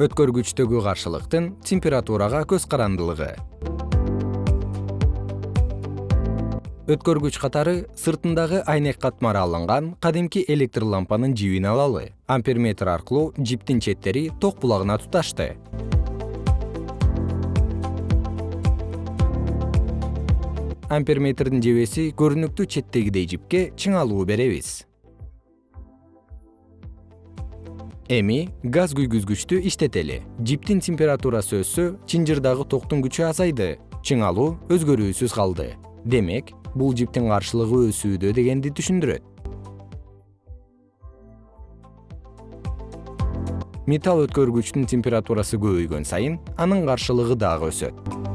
өткөргүчтөгү каршылыктын температурага көз карандылыгы. Өткөргүч катары сыртындагы айнек катмары алынган кадимки электр лампанын жибин алалы. Амперметр аркылуу жиптин четтери ток булагына туташты. Амперметрдин жебеси көрүнүктүү четтегидей жипке чыңалуу беребиз эми газ күйгүзгүчтү иштетели. Жиптин температурасы өссө чынжырдагы токтун күчү азайды чыңалуу өзгөрүүсүз калды. Демек бул жиптин каршылыгы өсүүдө дегенди түшүндүрөт. Металл өткөргүчтүн температурасы көбөйгөн сайын анын каршылыгы дагы өсөт